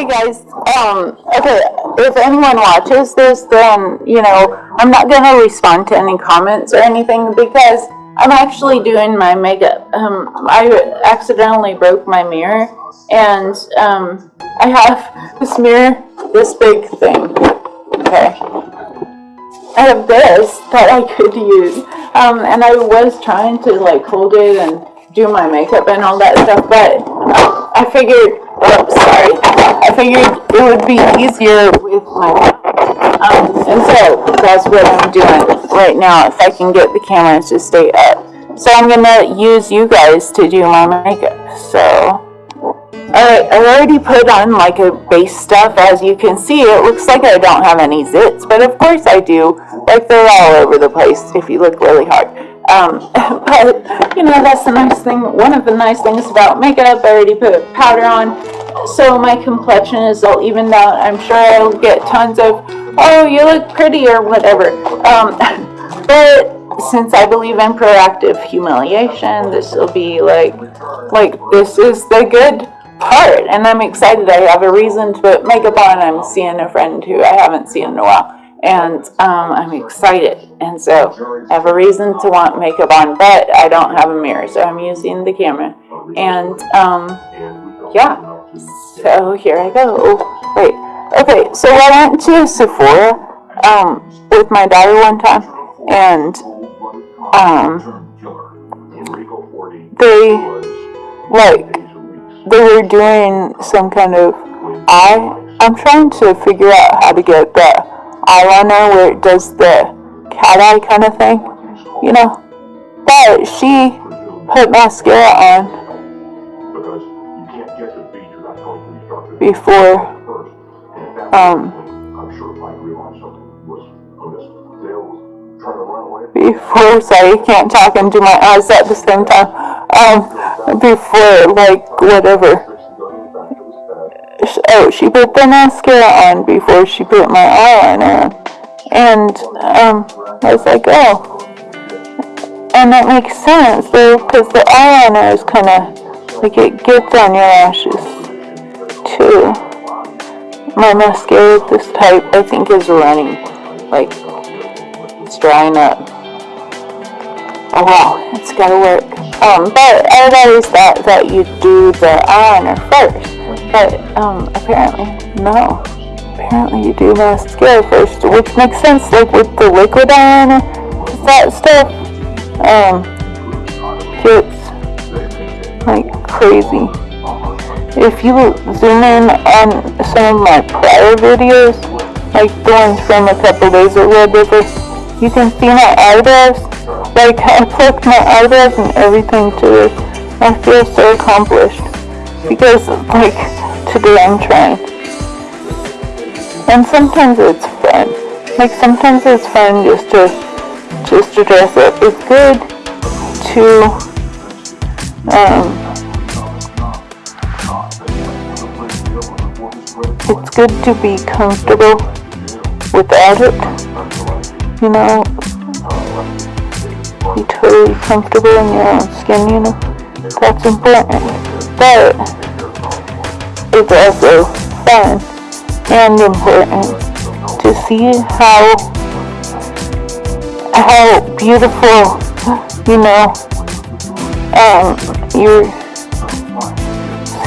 Sorry guys, um, okay, if anyone watches this, then, you know, I'm not gonna respond to any comments or anything because I'm actually doing my makeup. Um, I accidentally broke my mirror and, um, I have this mirror, this big thing, okay? I have this that I could use, um, and I was trying to like hold it and do my makeup and all that stuff, but I figured, oops, sorry, I figured it would be easier with my, um, and so that's what I'm doing right now, if I can get the camera to stay up. So I'm gonna use you guys to do my makeup, so. Alright, I already put on like a base stuff, as you can see, it looks like I don't have any zits, but of course I do, like they're all over the place if you look really hard. Um, but, you know, that's the nice thing, one of the nice things about makeup, I already put powder on, so my complexion is all evened out. I'm sure I'll get tons of, oh, you look pretty or whatever. Um, but since I believe in proactive humiliation, this will be like, like, this is the good part. And I'm excited. I have a reason to put makeup on. I'm seeing a friend who I haven't seen in a while and um, I'm excited. And so I have a reason to want makeup on, but I don't have a mirror, so I'm using the camera. And um, yeah, so here I go. Wait, okay, so I went to Sephora um, with my daughter one time, and um, they, like, they were doing some kind of eye. I'm trying to figure out how to get that eyeliner where it does the cat eye kind of thing, you know. But she put mascara on before um before sorry I can't talk and do my eyes at the same time um before like whatever oh, she put the mascara on before she put my eyeliner on. And um, I was like, oh. And that makes sense, though, because the eyeliner is kind of, like, it gets on your lashes, too. My mascara of this type, I think, is running. Like, it's drying up. Oh, wow, it's gotta work. Um, but I've always thought that you do the eyeliner first. But, um, apparently, no. Apparently you do mascara first, which makes sense, like with the liquid eyeliner, that stuff, um, gets, like, crazy. If you zoom in on some of my prior videos, like the ones from a couple days ago, whatever, you can see my eyebrows. Like, I plucked my eyebrows and everything to this. I feel so accomplished. Because, like, today I'm trying. And sometimes it's fun. Like sometimes it's fun just to just to dress up. It's good to um it's good to be comfortable without it. You know, be totally comfortable in your own skin, you know. That's important. But it's also fun and important to see how how beautiful you know um, your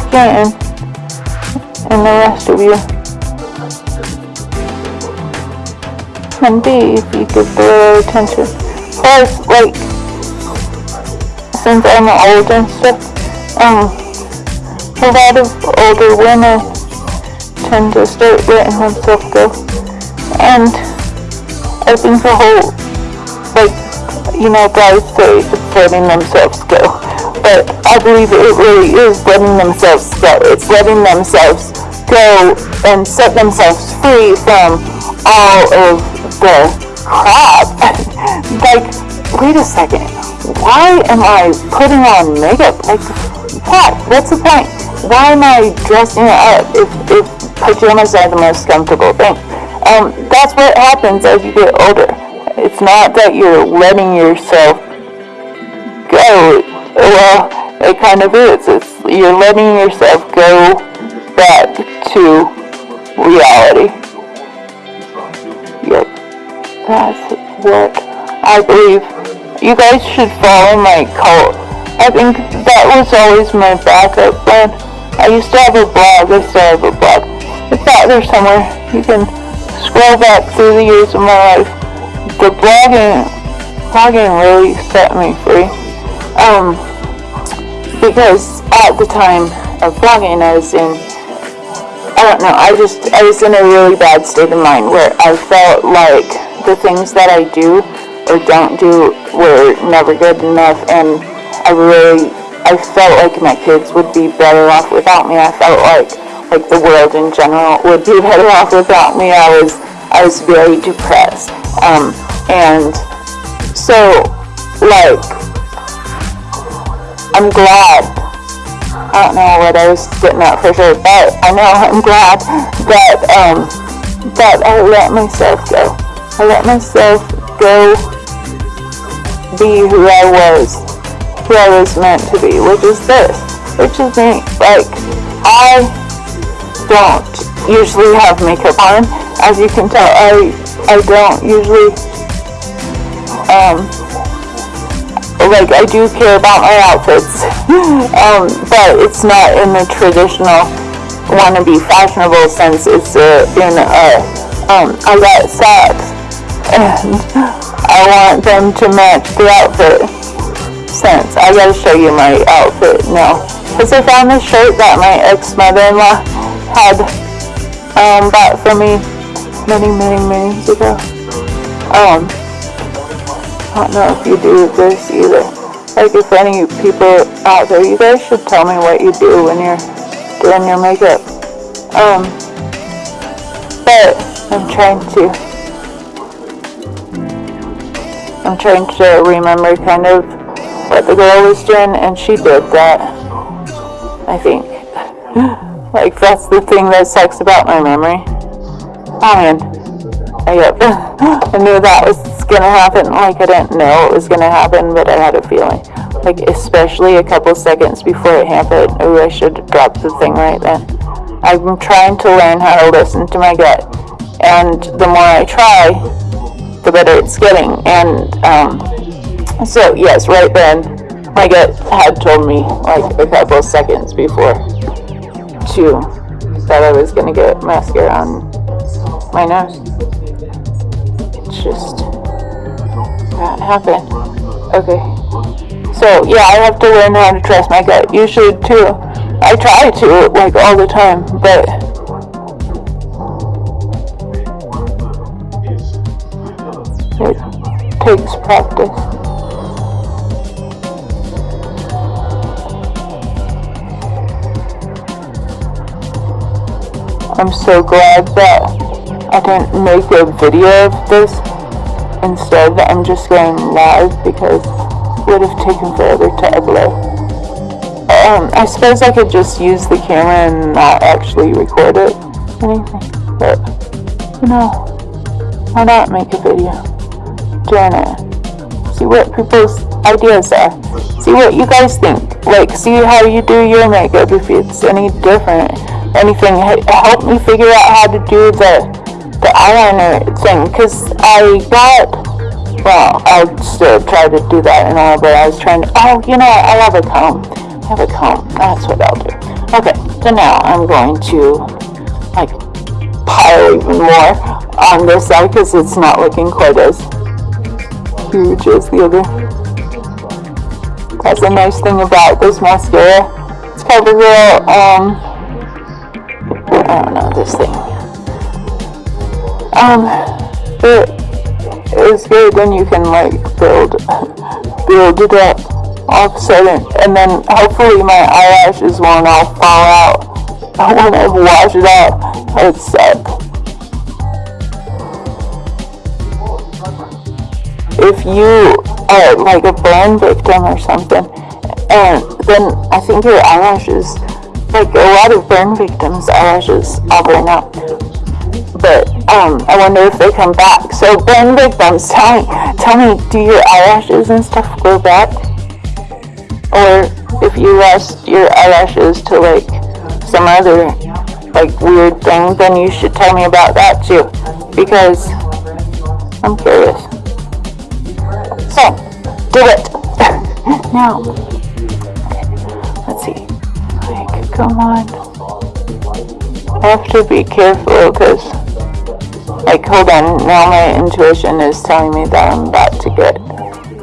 skin and the rest of you can be if you give the attention. Plus, like, since I'm old and stuff, um, a lot of older women tend to start letting themselves go. And I think the whole, like, you know, guys say it's letting themselves go. But I believe it really is letting themselves go. It's letting themselves go and set themselves free from all of the crap. like, wait a second. Why am I putting on makeup? Like, what? What's the point? why am I dressing up if, if pajamas are the most comfortable thing? Um, that's what happens as you get older. It's not that you're letting yourself go. Well, it kind of is. It's, you're letting yourself go back to reality. Yep, that's what I believe. You guys should follow my cult. I think that was always my backup plan. I used to have a blog, I still have a blog. It's out there somewhere. You can scroll back through the years of my life. The blogging, blogging really set me free. Um, because at the time of blogging, I was in, I don't know, I just, I was in a really bad state of mind where I felt like the things that I do or don't do were never good enough and I really, I felt like my kids would be better off without me. I felt like, like the world in general would be better off without me. I was, I was very depressed. Um, and so, like, I'm glad. I don't know what I was getting at for sure, but I know I'm glad that, um, that I let myself go. I let myself go be who I was, who I was meant to be, which is this, which is me. Like, I don't usually have makeup on. As you can tell, I, I don't usually, um, like, I do care about my outfits, um, but it's not in the traditional wannabe fashionable sense. It's uh, in a, um, I got socks, and I want them to match the outfit sense. I gotta show you my outfit now. Because I found this shirt that my ex-mother-in-law had um, bought for me many, many, many years ago. Um, I don't know if you do this either. Like if any people out there, you guys should tell me what you do when you're doing your makeup. Um, but I'm trying to I'm trying to remember kind of what the girl was doing, and she did that. I think. like, that's the thing that sucks about my memory. Oh man. I, yep. I knew that was gonna happen. Like, I didn't know it was gonna happen, but I had a feeling. Like, especially a couple seconds before it happened. Ooh, I should have dropped the thing right then. I'm trying to learn how to listen to my gut. And the more I try, the better it's getting. And um, so, yes, right then, my gut had told me like a couple of seconds before to that I was gonna get mascara on my nose. It's just happened. Okay. So yeah, I have to learn how to trust my gut. You should too. I try to like all the time, but it takes practice. I'm so glad that I didn't make a video of this. Instead, I'm just going live because it would have taken forever to upload. Um, I suppose I could just use the camera and not actually record it, anything. But, you know, why not make a video? Doing it. See what people's ideas are. See what you guys think. Like, see how you do your makeup if it's any different anything. Help me figure out how to do the the eyeliner thing because I got. Well, I'll still try to do that and all, but I was trying to. Oh, you know, I have a comb. I have a comb. That's what I'll do. Okay, so now I'm going to like pile even more on this side because it's not looking quite as huge as the other. That's a nice thing about this mascara. It's CoverGirl um, I don't know this thing. Um, it is good when you can like build, build it up all of a sudden, and then hopefully my eyelashes won't all fall out I wash it out. It suck. If you are like a burn victim or something, and then I think your eyelashes like a lot of burn victims' eyelashes all burn out. But um, I wonder if they come back. So burn victims, tell me, tell me, do your eyelashes and stuff grow back? Or if you lost your eyelashes to like some other, like weird thing, then you should tell me about that too, because I'm curious. So, do it. now, come on. I have to be careful because, like, hold on. Now my intuition is telling me that I'm about to get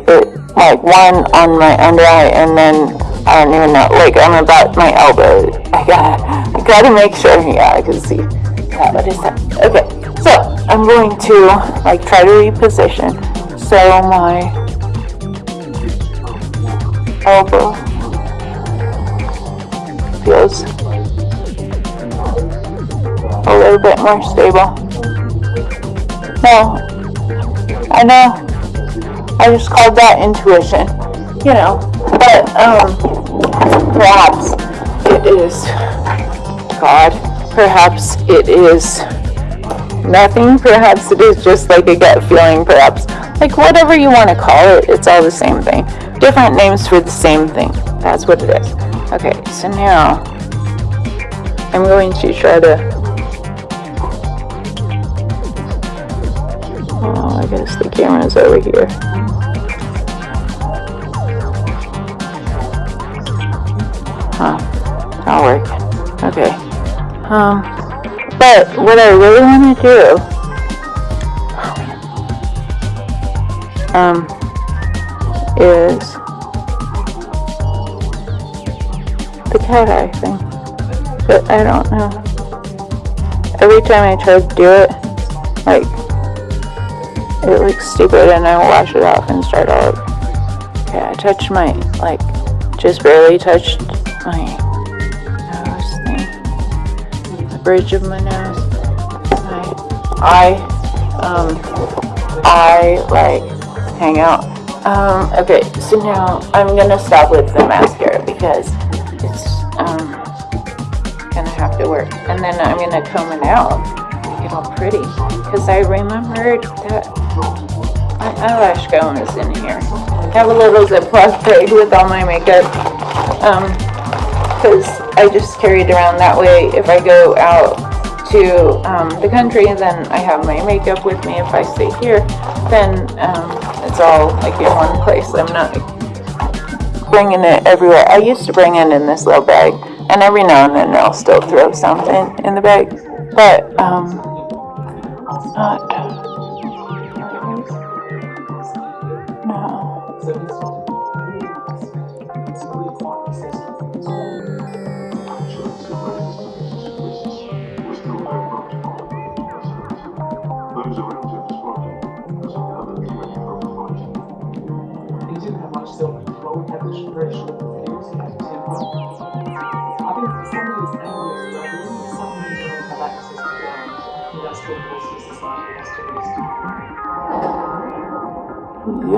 it, like one on my under eye, and then I don't even know. Like, I'm about my elbow. I gotta, I gotta make sure. Yeah, I can see. Yeah, what is that? Okay, so I'm going to like try to reposition so my elbow feels a little bit more stable. No, I know. I just called that intuition, you know. But um, perhaps it is God. Perhaps it is nothing. Perhaps it is just like a gut feeling. Perhaps like whatever you want to call it. It's all the same thing. Different names for the same thing. That's what it is. Okay, so now I'm going to try to. Oh, I guess the camera's over here. Huh, that'll work. Okay. Um, but what I really want to do, um, is the cat eye thing. But I don't know. Every time I try to do it, like, it looks stupid and I wash it off and start all over. Okay, I touched my, like, just barely touched my nose thing. The bridge of my nose. My eye, um, I, like, hang out. Um, okay, so now I'm gonna stop with the mascara because um, gonna have to work. And then I'm gonna comb it out, get all pretty. Cause I remembered that my eyelash comb is in here. I have a little Ziploc bag with all my makeup. Um, cause I just carry it around that way if I go out to, um, the country, then I have my makeup with me. If I stay here, then, um, it's all like in one place. I'm not bringing it everywhere. I used to bring it in this little bag, and every now and then I'll still throw something in the bag, but um, not.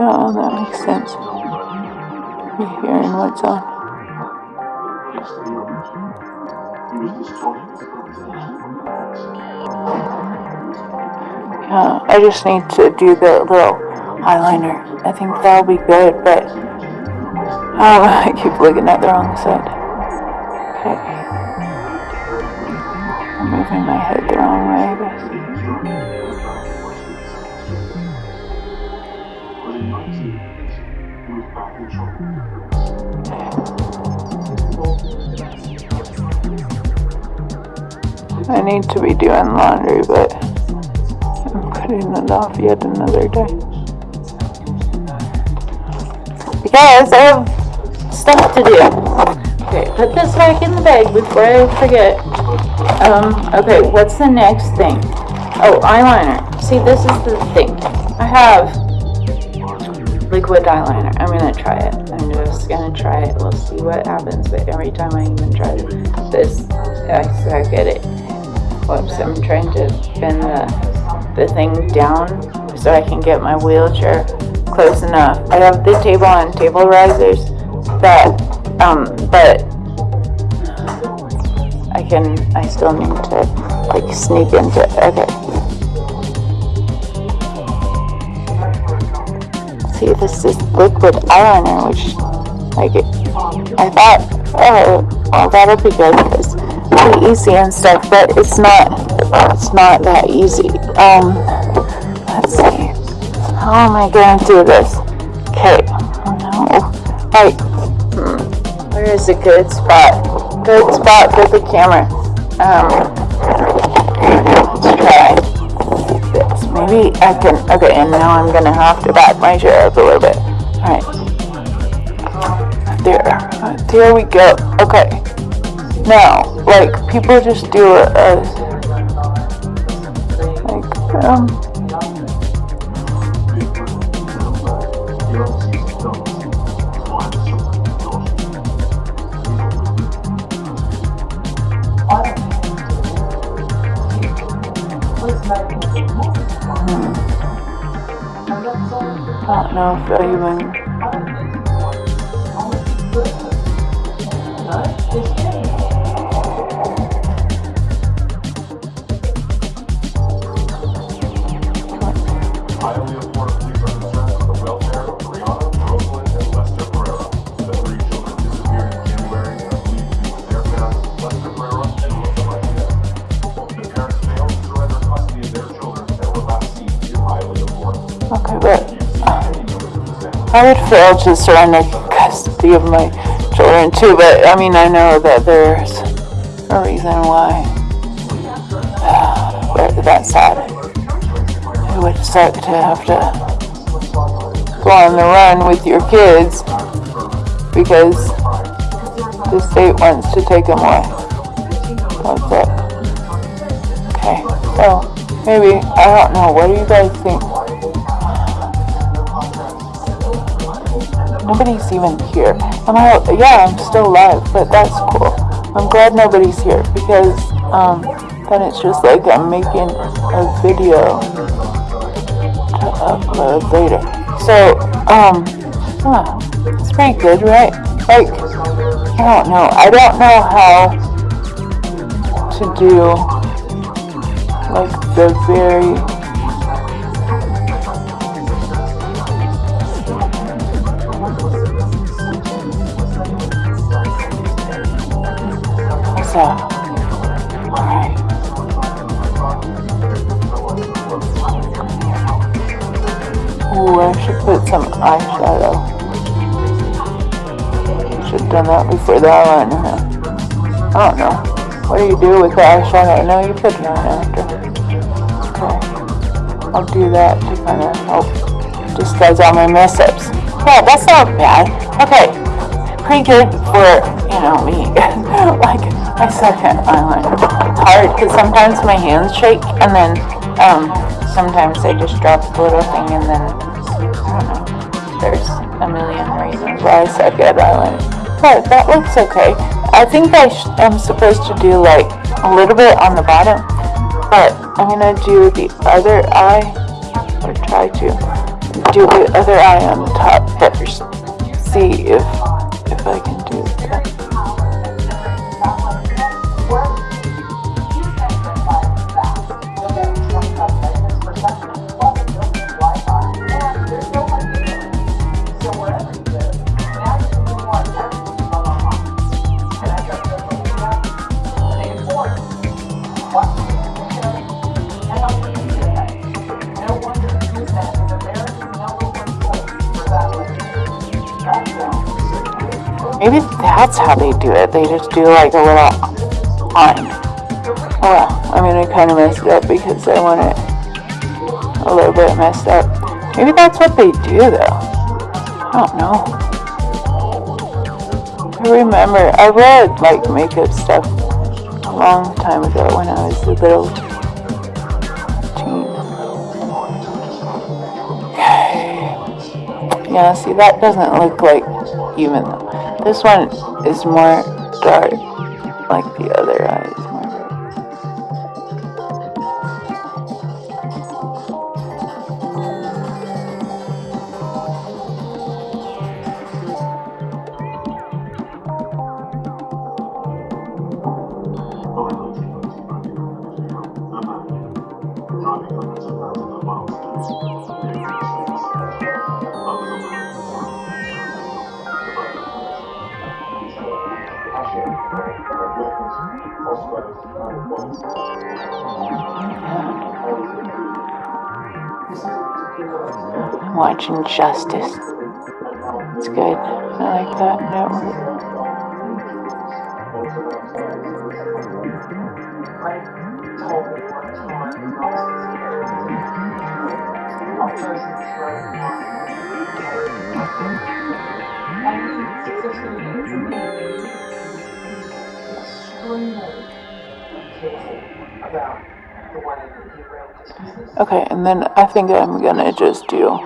Yeah, that makes sense. You're hearing what's on. Yeah, I just need to do the little eyeliner. I think that'll be good, but um, I keep looking at the wrong side. Okay. I'm moving my head the wrong way, I need to be doing laundry, but I'm putting it off yet another day. Because I have stuff to do. Okay, put this back in the bag before I forget. Um, okay, what's the next thing? Oh, eyeliner. See, this is the thing. I have liquid eyeliner. I'm gonna try it. I'm just gonna try it. We'll see what happens. But every time I even try this, I suck at it. Whoops, I'm trying to bend the, the thing down so I can get my wheelchair close enough. I have the table on table risers that, um, but I can, I still need to like sneak into, okay. See, this is liquid eyeliner, which, like, I thought, oh, well, that'll be good, because really easy and stuff, but it's not, it's not that easy. Um, let's see. How am I gonna do this? Okay, no, like, hmm, where is a good spot? Good spot for the camera. Um, let's try this. Maybe I can, okay, and now I'm gonna have to back my chair up a little bit. Alright. There, there we go. Okay. Now, like, people just do a, a like, um, I don't know if I even. I would fail to surrender custody of my children too, but I mean, I know that there's a reason why. But that's sad. It would suck to have to go on the run with your kids because the state wants to take them away. That's it. Okay, so maybe, I don't know, what do you guys think? Nobody's even here. I'm yeah, I'm still alive, but that's cool. I'm glad nobody's here because, um, then it's just like I'm making a video to upload later. So, um, huh, it's pretty good, right? Like, I don't know. I don't know how to do, like, the very put some eyeshadow. Should've done that before the eyeliner, huh? I don't know. What do you do with the eyeshadow? No, you put it on after. Okay. I'll do that to kind of help disguise all my mess ups. Yeah, that's not bad. Okay. Pretty good for, you know, me. like, my second eyeliner. It's hard because sometimes my hands shake and then, um, sometimes I just drop the little thing and then, reasons why I eyeliner. But that looks okay. I think I I'm supposed to do like a little bit on the bottom, but I'm gonna do the other eye, or try to do the other eye on the top first. See if if I can do that. That's how they do it. They just do like a little. Oh well, I mean I kind of messed up because I want it a little bit messed up. Maybe that's what they do though. I don't know. I remember I read like makeup stuff a long time ago when I was a little teen. Yeah, see that doesn't look like even though. This one is more dark, about the way that he ran that business. Okay, and then I think I'm gonna just do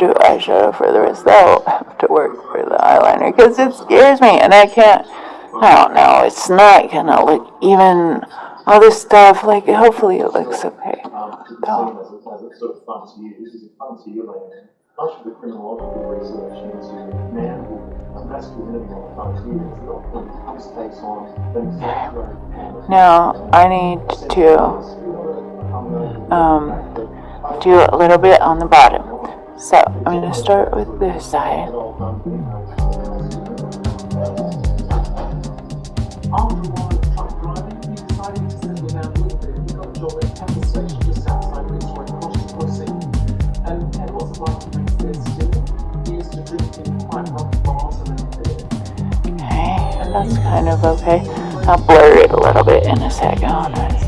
do eyeshadow for the rest. That'll have to work for the eyeliner because it scares me, and I can't. I don't know. It's not gonna look even all this stuff. Like hopefully it looks okay. Now I need to um, do a little bit on the bottom. So I'm gonna start with this side. To to to. Okay, that's kind of okay. I'll blur it a little bit in a second.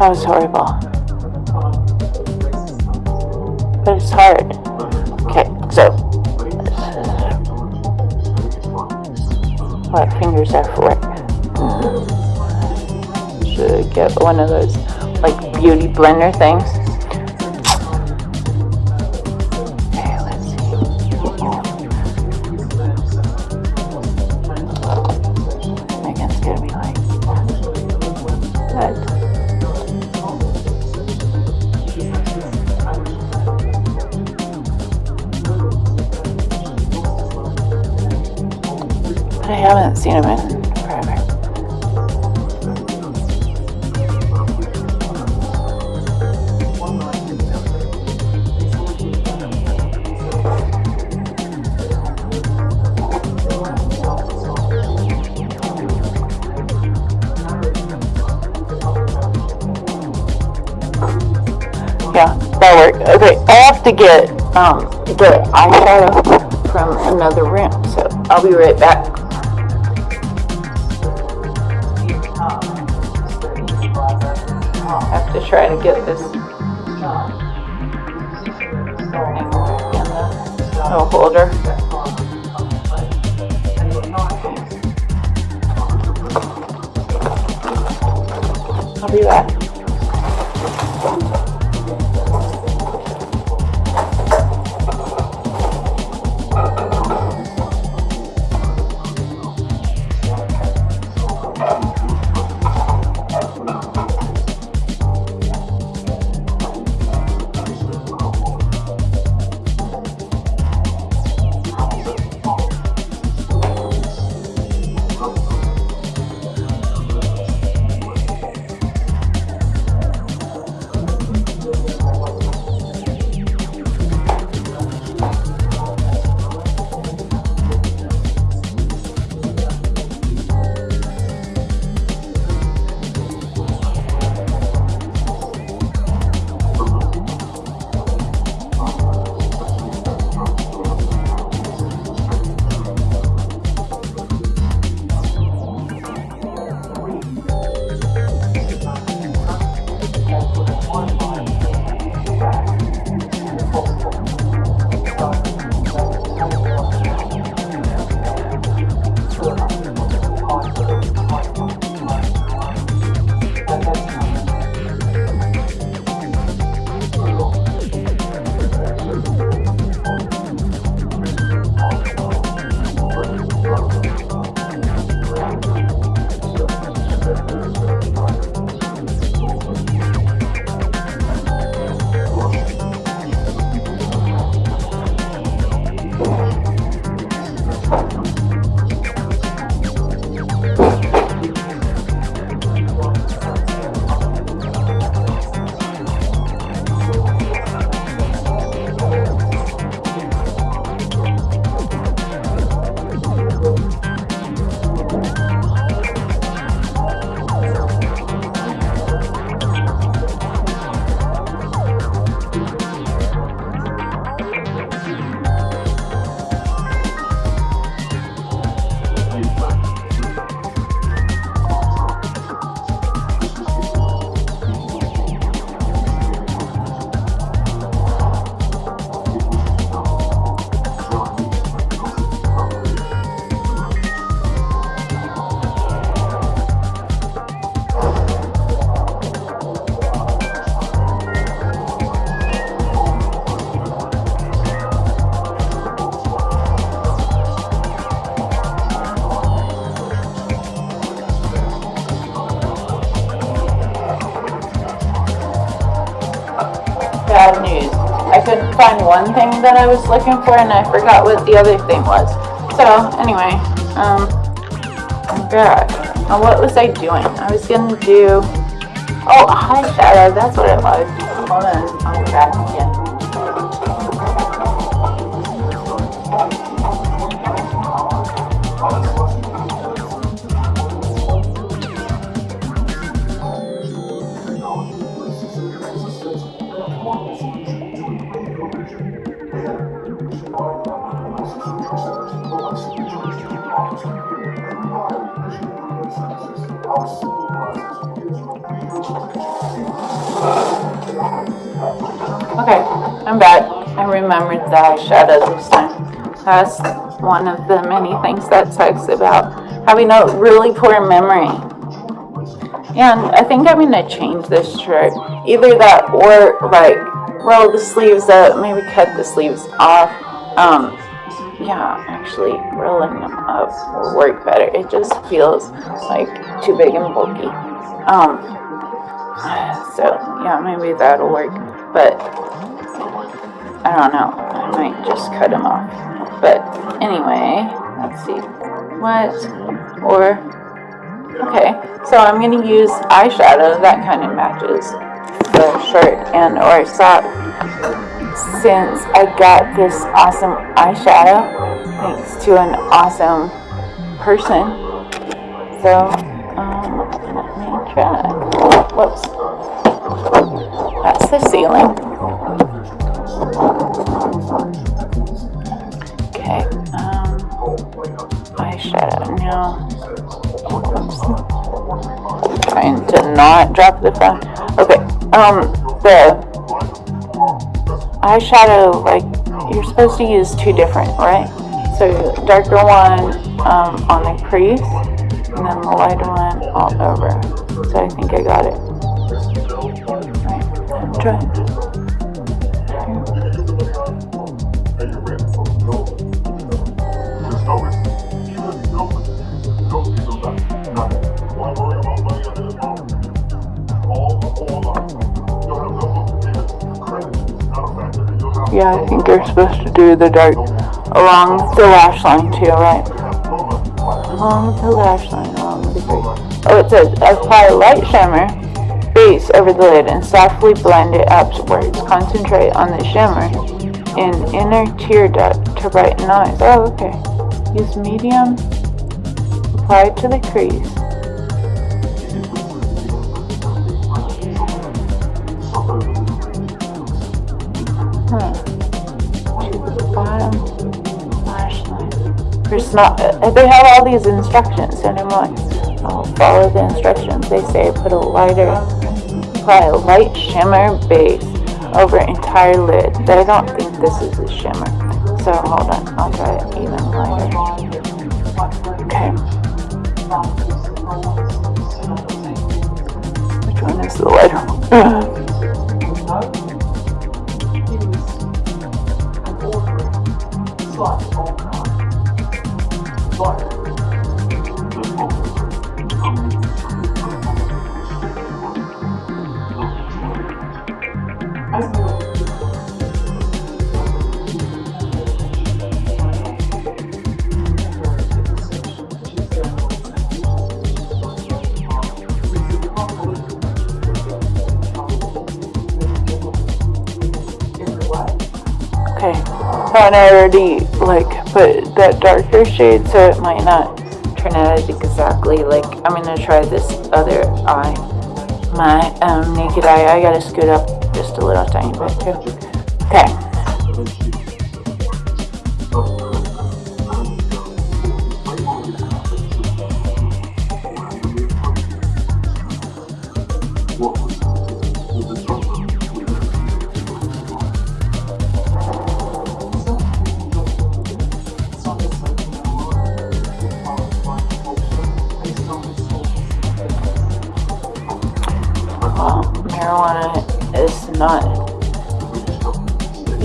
That was horrible, but it's hard. Okay, so what fingers are for? Should get one of those like beauty blender things. Eyeshadow from another room, so I'll be right back. I have to try to get this little holder. I'll be back. One thing that I was looking for and I forgot what the other thing was. So, anyway, um, oh gosh. Now what was I doing? I was gonna do, oh, eyeshadow, that's what it was. Hold on, I'll go the eyeshadow this time. That's one of the many things that sucks about having a really poor memory. And I think I'm gonna change this shirt. Either that or like roll the sleeves up, maybe cut the sleeves off. Um, yeah, actually rolling them up will work better. It just feels like too big and bulky. Um, so yeah, maybe that'll work. But I don't know. Might just cut them off. But anyway, let's see. What or okay. So I'm gonna use eyeshadow that kind of matches the shirt and or sock. Since I got this awesome eyeshadow thanks to an awesome person. So um, let me try. Whoops. That's the ceiling. Okay, um, eyeshadow now. Oops. Trying to not drop the phone. Okay, um, the eyeshadow, like, you're supposed to use two different, right? So, darker one, um, on the crease, and then the lighter one all over. So I think I got it. Right, I'm trying. Yeah, I think you're supposed to do the dark along the lash line too, right? Along the lash line, along the crease. Oh, it says apply light shimmer base over the lid and softly blend it upwards. Concentrate on the shimmer in inner tear duct to brighten eyes. Oh, okay. Use medium. Apply to the crease. Not, uh, they have all these instructions and I'm like, I'll follow the instructions. They say put a lighter, apply a light shimmer base over entire lid. But I don't think this is a shimmer. So hold on, I'll try it even lighter. Okay. Which one is the lighter one? Okay, and I already like that darker shade so it might not turn out exactly like I'm gonna try this other eye. My um, naked eye, I gotta scoot up just a little tiny bit too.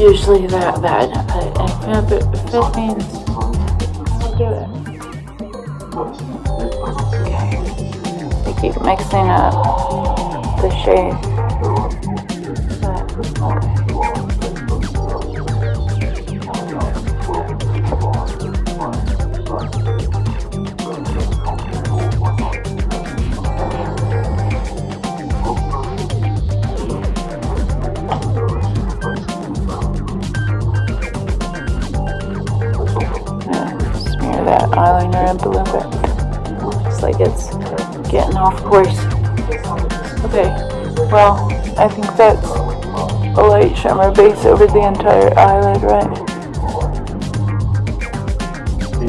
Usually that bad, but it, if it means I'll do it. Okay. I keep mixing up the shade. Well, I think that's a light shimmer base over the entire eyelid, right?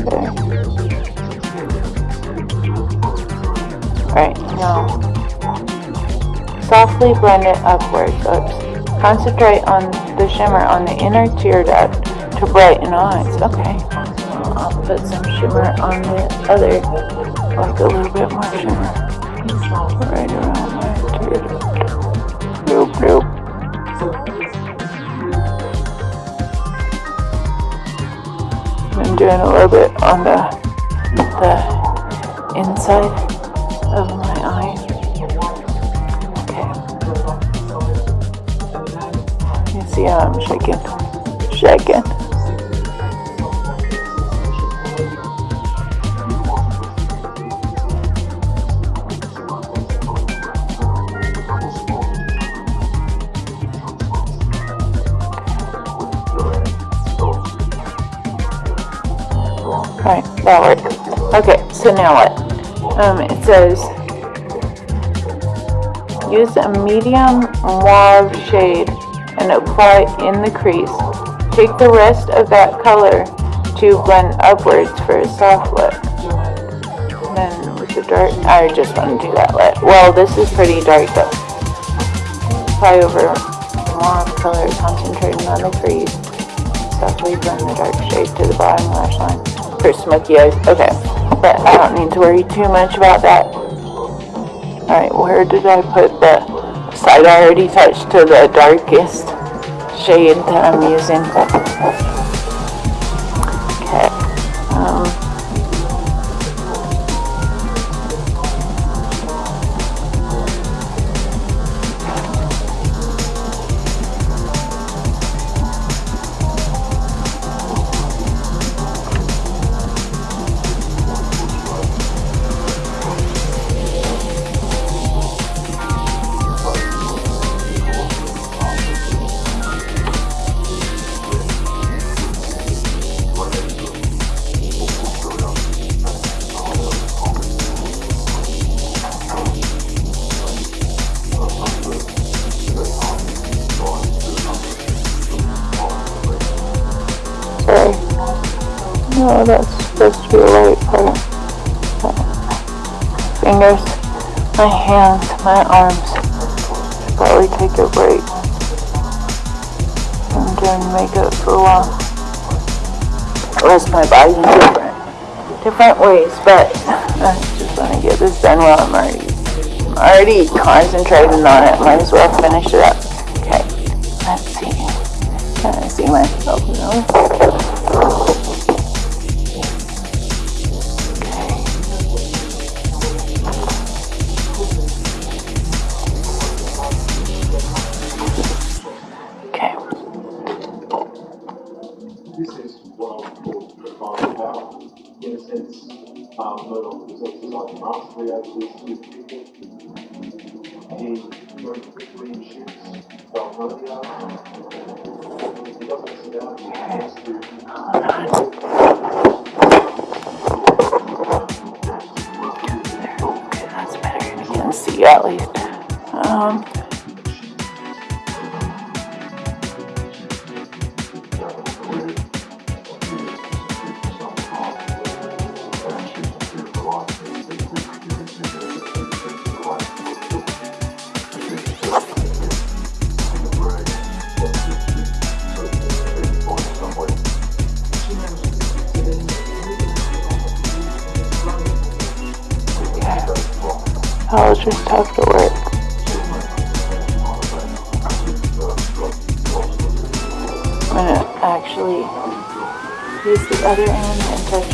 Okay. Right, now, softly blend it upwards, oops. Concentrate on the shimmer on the inner tear duct to brighten eyes, okay. I'll put some shimmer on the other, like a little bit more shimmer, right around my tear duct. I'm doing a little bit on the, the inside of my eye. Okay. You see how I'm shaking? Shaking. What? Um, it says use a medium mauve shade and apply in the crease. Take the rest of that color to blend upwards for a soft look. Then with the dark, I just want to do that lit. Well, this is pretty dark though. Apply over mauve color, concentrating on the crease. Softly blend the dark shade to the bottom lash line for smoky eyes. Okay, but I don't need to worry too much about that. Alright, where did I put the side I already touched to the darkest shade that I'm using? Hands, my arms. Probably take a break. I'm doing makeup for a while. Rest my body different, different ways, but I just want to get this done while I'm already, I'm already concentrating on it. Might as well finish it up. Okay, let's see. Can I see myself now? Have to work. I'm gonna actually use the other end and touch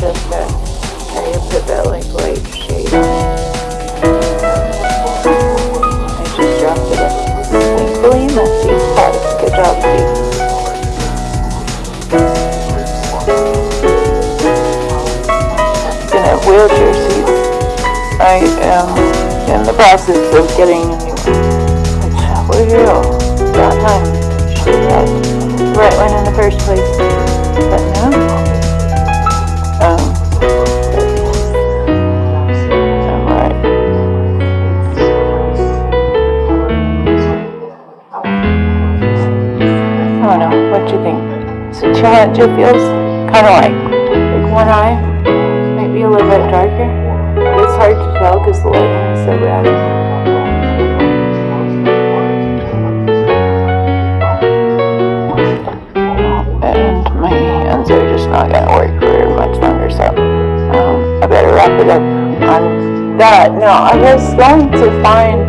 And my hands are just not gonna work for much longer, so um, I better wrap it up on that. Now, I was going to find,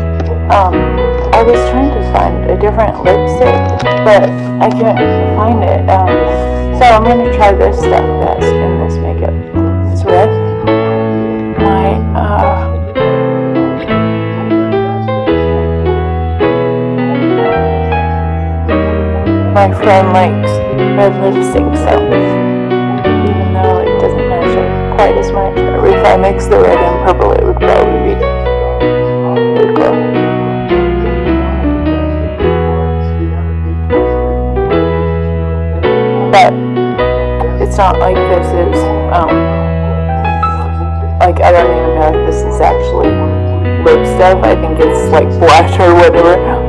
um, I was trying to find a different lipstick, but I couldn't find it. Um, so I'm gonna try this stuff my friend likes red lipstick, so even though it doesn't match up quite as much, if I mix the red and purple, it would probably be pretty cool. But it's not like this is, um, like I don't even know if this is actually lip stuff. I think it's like blush or whatever.